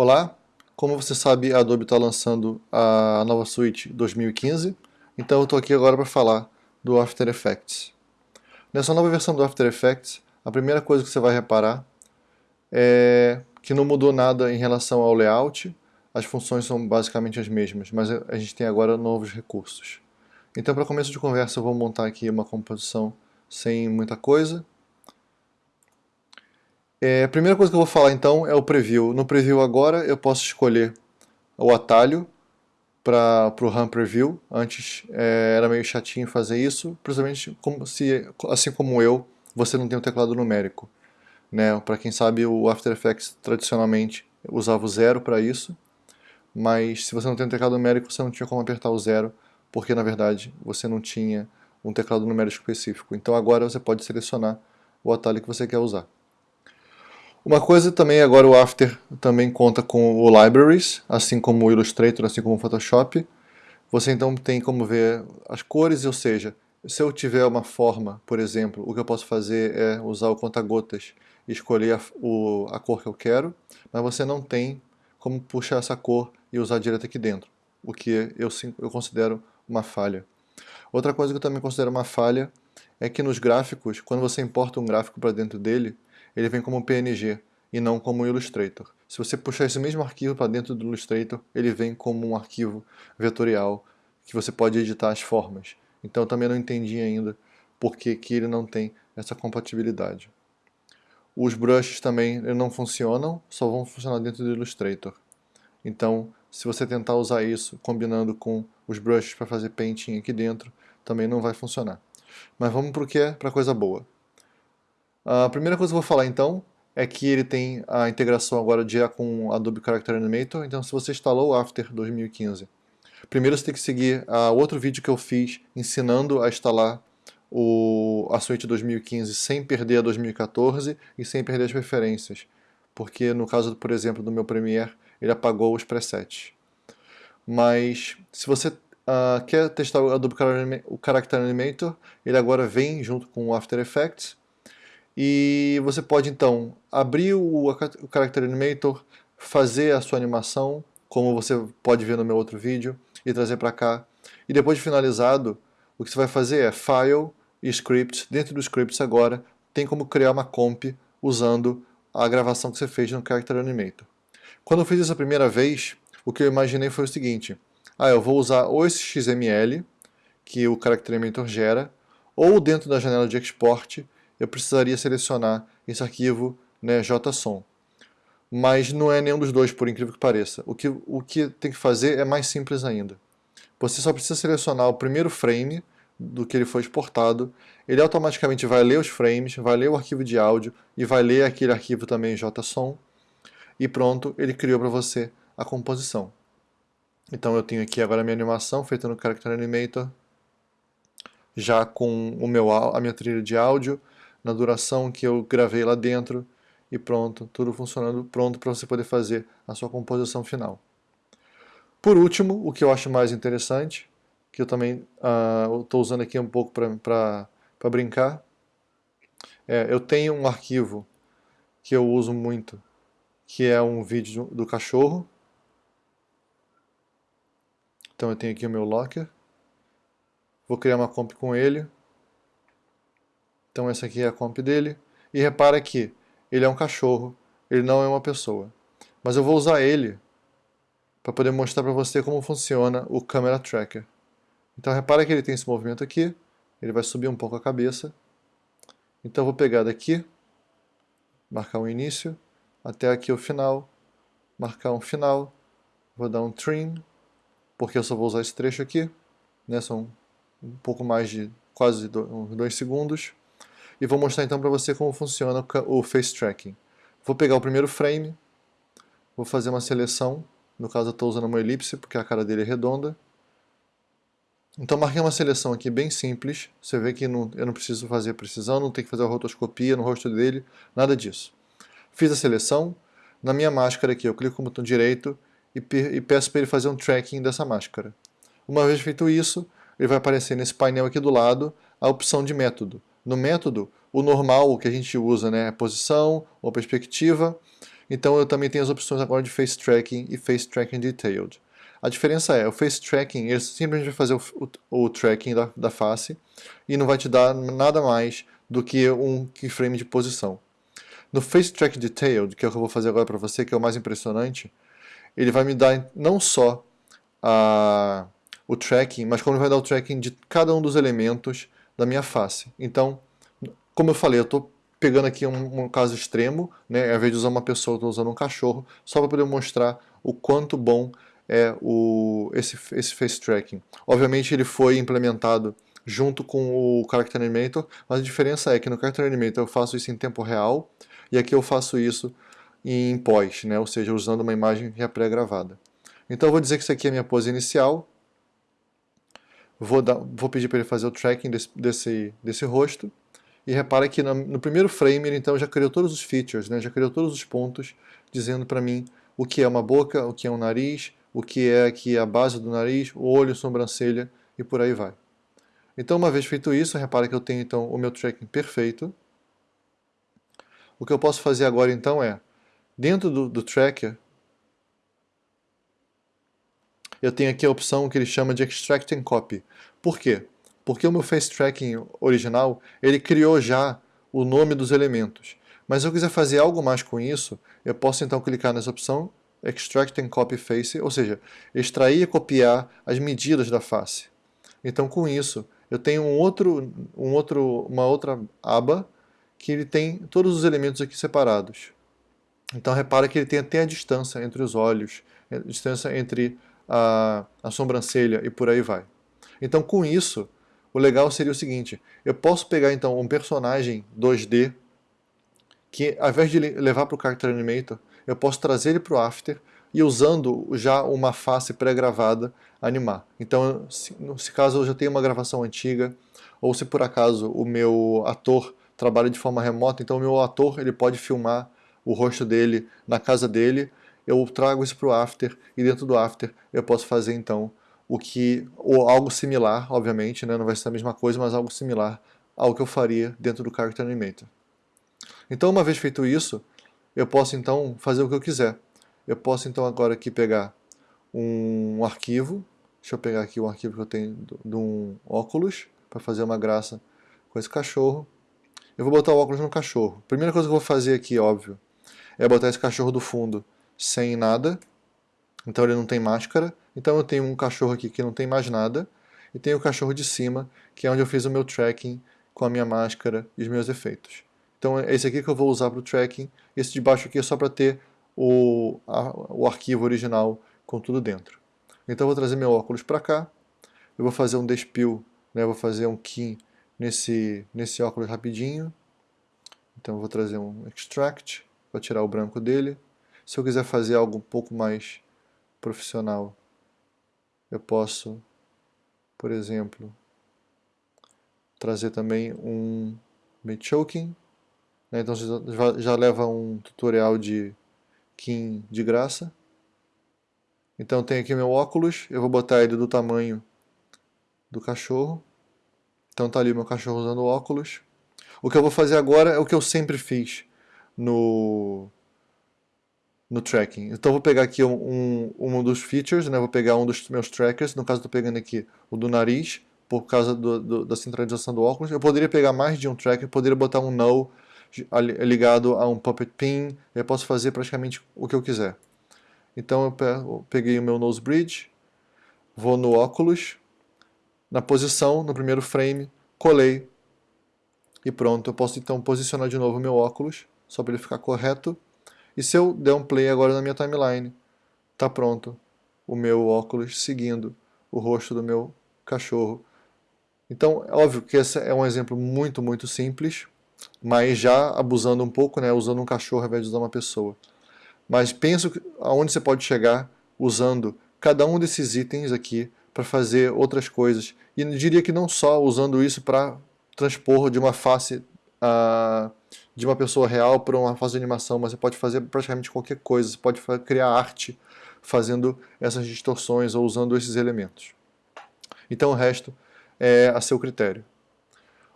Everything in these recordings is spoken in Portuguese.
Olá, como você sabe a Adobe está lançando a nova suíte 2015, então eu estou aqui agora para falar do After Effects. Nessa nova versão do After Effects, a primeira coisa que você vai reparar é que não mudou nada em relação ao layout, as funções são basicamente as mesmas, mas a gente tem agora novos recursos. Então para começo de conversa eu vou montar aqui uma composição sem muita coisa, é, a primeira coisa que eu vou falar então é o preview. No preview agora eu posso escolher o atalho para o RAM Preview. Antes é, era meio chatinho fazer isso, principalmente como se, assim como eu, você não tem um teclado numérico. Né? Para quem sabe o After Effects tradicionalmente usava o zero para isso, mas se você não tem um teclado numérico você não tinha como apertar o zero, porque na verdade você não tinha um teclado numérico específico. Então agora você pode selecionar o atalho que você quer usar. Uma coisa também, agora o After também conta com o Libraries, assim como o Illustrator, assim como o Photoshop. Você então tem como ver as cores, ou seja, se eu tiver uma forma, por exemplo, o que eu posso fazer é usar o conta-gotas e escolher a, o, a cor que eu quero, mas você não tem como puxar essa cor e usar direto aqui dentro, o que eu, eu considero uma falha. Outra coisa que eu também considero uma falha é que nos gráficos, quando você importa um gráfico para dentro dele, ele vem como PNG e não como Illustrator. Se você puxar esse mesmo arquivo para dentro do Illustrator, ele vem como um arquivo vetorial que você pode editar as formas. Então eu também não entendi ainda por que, que ele não tem essa compatibilidade. Os brushes também não funcionam, só vão funcionar dentro do Illustrator. Então, se você tentar usar isso combinando com os brushes para fazer painting aqui dentro, também não vai funcionar. Mas vamos para o que é para coisa boa. A primeira coisa que eu vou falar então é que ele tem a integração agora já com Adobe Character Animator, então se você instalou o After 2015, primeiro você tem que seguir uh, outro vídeo que eu fiz ensinando a instalar o, a Suite 2015 sem perder a 2014 e sem perder as preferências, porque no caso, por exemplo, do meu Premiere, ele apagou os presets. Mas se você uh, quer testar o Adobe Character Animator, ele agora vem junto com o After Effects, e você pode então abrir o, o Character Animator, fazer a sua animação, como você pode ver no meu outro vídeo, e trazer para cá. E depois de finalizado, o que você vai fazer é File e Script. Dentro do Scripts agora, tem como criar uma comp usando a gravação que você fez no Character Animator. Quando eu fiz isso a primeira vez, o que eu imaginei foi o seguinte. Ah, eu vou usar ou esse XML, que o Character Animator gera, ou dentro da janela de export, eu precisaria selecionar esse arquivo né, JSON. Mas não é nenhum dos dois, por incrível que pareça. O que, o que tem que fazer é mais simples ainda. Você só precisa selecionar o primeiro frame do que ele foi exportado, ele automaticamente vai ler os frames, vai ler o arquivo de áudio e vai ler aquele arquivo também JSON e pronto, ele criou para você a composição. Então eu tenho aqui agora a minha animação feita no Character Animator, já com o meu, a minha trilha de áudio, na duração que eu gravei lá dentro e pronto, tudo funcionando pronto para você poder fazer a sua composição final. Por último, o que eu acho mais interessante, que eu também estou uh, usando aqui um pouco para brincar, é, eu tenho um arquivo que eu uso muito, que é um vídeo do cachorro. Então eu tenho aqui o meu locker. Vou criar uma comp com ele. Então essa aqui é a comp dele. E repara que ele é um cachorro, ele não é uma pessoa. Mas eu vou usar ele para poder mostrar para você como funciona o Camera Tracker. Então repara que ele tem esse movimento aqui, ele vai subir um pouco a cabeça. Então eu vou pegar daqui, marcar um início, até aqui o final, marcar um final, vou dar um trim, porque eu só vou usar esse trecho aqui, né, são um pouco mais de quase dois segundos e vou mostrar então para você como funciona o Face Tracking. Vou pegar o primeiro frame, vou fazer uma seleção, no caso eu estou usando uma elipse porque a cara dele é redonda. Então marquei uma seleção aqui bem simples, você vê que não, eu não preciso fazer precisão, não tenho que fazer a rotoscopia no rosto dele, nada disso. Fiz a seleção, na minha máscara aqui eu clico com o botão direito e, e peço para ele fazer um tracking dessa máscara. Uma vez feito isso, ele vai aparecer nesse painel aqui do lado a opção de método. No método, o normal, o que a gente usa, né, é posição ou perspectiva. Então eu também tenho as opções agora de Face Tracking e Face Tracking Detailed. A diferença é, o Face Tracking, ele simplesmente vai fazer o, o, o tracking da, da face e não vai te dar nada mais do que um keyframe de posição. No Face Track Detailed, que é o que eu vou fazer agora para você, que é o mais impressionante, ele vai me dar não só a, o tracking, mas como ele vai dar o tracking de cada um dos elementos da minha face. Então, como eu falei, eu estou pegando aqui um, um, caso extremo, né, ao invés de usar uma pessoa, estou usando um cachorro, só para poder mostrar o quanto bom é o, esse, esse face tracking. Obviamente ele foi implementado junto com o Character Animator, mas a diferença é que no Character Animator eu faço isso em tempo real, e aqui eu faço isso em pós, né, ou seja, usando uma imagem já pré-gravada. Então eu vou dizer que isso aqui é a minha pose inicial, vou, dar, vou pedir para ele fazer o tracking desse, desse, desse rosto, e repara que no, no, primeiro frame ele então já criou todos os features, né? já criou todos os pontos, dizendo para mim o que é uma boca, o que é um nariz, o que é aqui a base do nariz, o olho, sobrancelha e por aí vai. Então uma vez feito isso, repara que eu tenho então o meu tracking perfeito. O que eu posso fazer agora então é, dentro do, do tracker, eu tenho aqui a opção que ele chama de Extract and Copy. Por quê? Porque o meu Face Tracking original, ele criou já o nome dos elementos. Mas se eu quiser fazer algo mais com isso, eu posso então clicar nessa opção Extract and Copy Face, ou seja, extrair e copiar as medidas da face. Então com isso, eu tenho um outro, um outro, uma outra aba que ele tem todos os elementos aqui separados. Então repara que ele tem até a distância entre os olhos, a distância entre a, a sobrancelha e por aí vai. Então com isso, o legal seria o seguinte, eu posso pegar então um personagem 2D que ao invés de levar para o Character Animator, eu posso trazer ele para o After e usando já uma face pré-gravada animar. Então, se, se caso eu já tenha uma gravação antiga, ou se por acaso o meu ator trabalha de forma remota, então o meu ator ele pode filmar o rosto dele na casa dele, eu trago isso para o After e dentro do After eu posso fazer então o que, ou algo similar, obviamente, né, não vai ser a mesma coisa, mas algo similar ao que eu faria dentro do Character Animator. Então, uma vez feito isso, eu posso então fazer o que eu quiser. Eu posso então agora aqui pegar um arquivo, deixa eu pegar aqui um arquivo que eu tenho de um óculos, para fazer uma graça com esse cachorro. Eu vou botar o óculos no cachorro. Primeira coisa que eu vou fazer aqui, óbvio, é botar esse cachorro do fundo sem nada, então ele não tem máscara. Então eu tenho um cachorro aqui que não tem mais nada, e tenho o cachorro de cima, que é onde eu fiz o meu tracking com a minha máscara e os meus efeitos. Então é esse aqui que eu vou usar para o tracking, esse de baixo aqui é só para ter o, a, o arquivo original com tudo dentro. Então eu vou trazer meu óculos para cá, eu vou fazer um despill, né, vou fazer um key nesse, nesse óculos rapidinho, então eu vou trazer um extract, para tirar o branco dele. Se eu quiser fazer algo um pouco mais profissional, eu posso, por exemplo, trazer também um bait choking. Né? Então já, já leva um tutorial de Kim de graça. Então tem aqui meu óculos, eu vou botar ele do tamanho do cachorro. Então tá ali meu cachorro usando óculos. O que eu vou fazer agora é o que eu sempre fiz no no tracking. Então vou pegar aqui um, um, um dos features, né? vou pegar um dos meus trackers, no caso estou pegando aqui o do nariz, por causa do, do, da centralização do óculos. Eu poderia pegar mais de um tracker, poderia botar um null ligado a um puppet pin, eu posso fazer praticamente o que eu quiser. Então eu peguei o meu nose bridge, vou no óculos, na posição, no primeiro frame, colei e pronto. Eu posso então posicionar de novo o meu óculos, só para ele ficar correto e se eu der um play agora na minha timeline, tá pronto o meu óculos seguindo o rosto do meu cachorro. Então, é óbvio que esse é um exemplo muito, muito simples, mas já abusando um pouco, né, usando um cachorro ao invés de usar uma pessoa. Mas penso aonde você pode chegar usando cada um desses itens aqui para fazer outras coisas. E diria que não só usando isso para transpor de uma face uh, de uma pessoa real para uma fase de animação, mas você pode fazer praticamente qualquer coisa, você pode criar arte fazendo essas distorções ou usando esses elementos. Então o resto é a seu critério.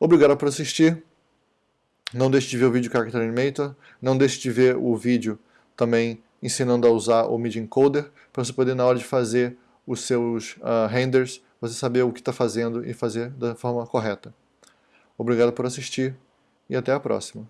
Obrigado por assistir. Não deixe de ver o vídeo Character Animator. Não deixe de ver o vídeo também ensinando a usar o MIDI Encoder, para você poder, na hora de fazer os seus uh, renders, você saber o que está fazendo e fazer da forma correta. Obrigado por assistir e até a próxima.